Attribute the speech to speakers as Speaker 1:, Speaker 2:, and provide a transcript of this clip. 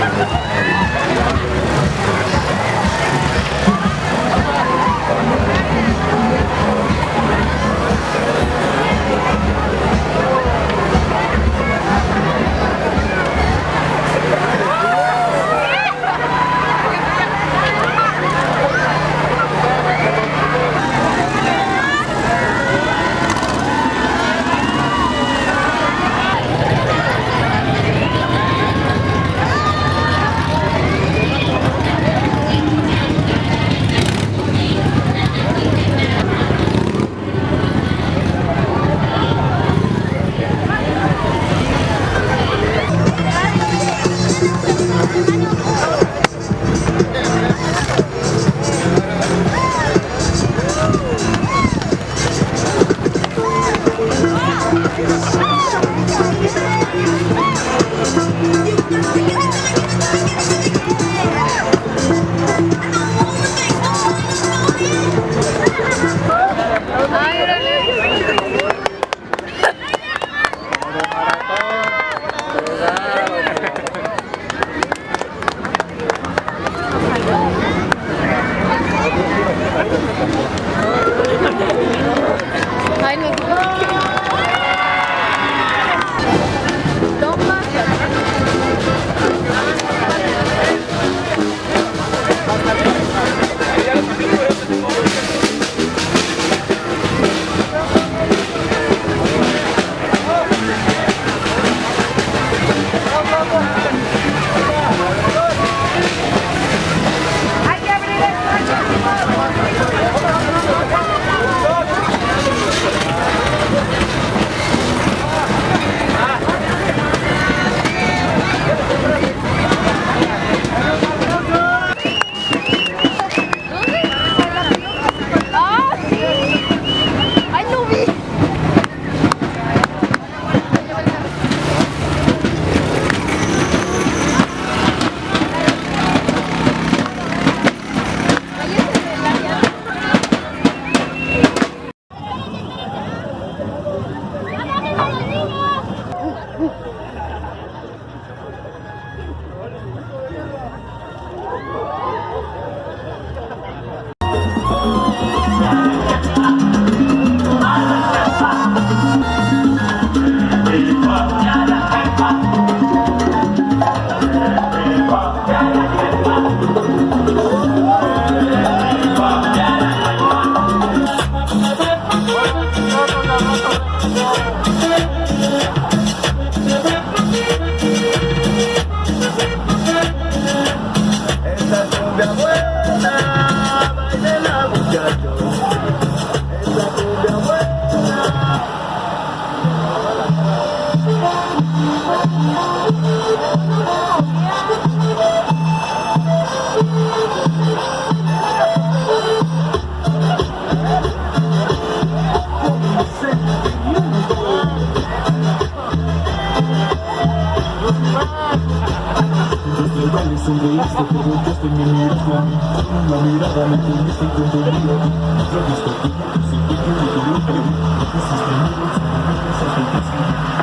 Speaker 1: Ha ha ha! egoísta, pero yo estoy muy La mirada me tuviste contenido Yo estoy aquí, sin que yo me equivoque Me pusiste en mi bolsa, me pensaste en casa